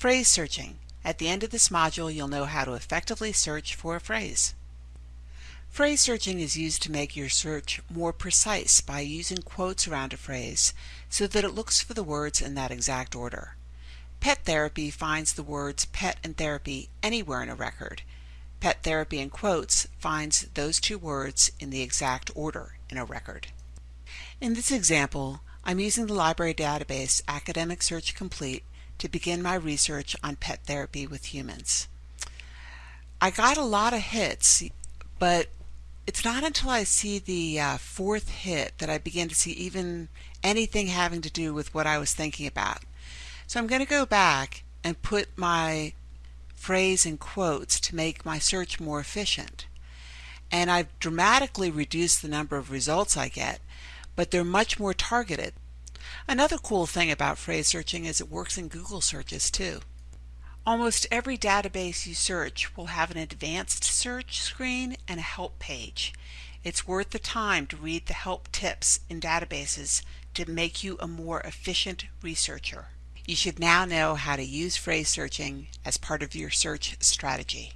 Phrase searching. At the end of this module, you'll know how to effectively search for a phrase. Phrase searching is used to make your search more precise by using quotes around a phrase so that it looks for the words in that exact order. Pet therapy finds the words pet and therapy anywhere in a record. Pet therapy in quotes finds those two words in the exact order in a record. In this example, I'm using the library database Academic Search Complete to begin my research on pet therapy with humans. I got a lot of hits, but it's not until I see the uh, fourth hit that I begin to see even anything having to do with what I was thinking about. So I'm going to go back and put my phrase in quotes to make my search more efficient. And I've dramatically reduced the number of results I get, but they're much more targeted. Another cool thing about phrase searching is it works in Google searches too. Almost every database you search will have an advanced search screen and a help page. It's worth the time to read the help tips in databases to make you a more efficient researcher. You should now know how to use phrase searching as part of your search strategy.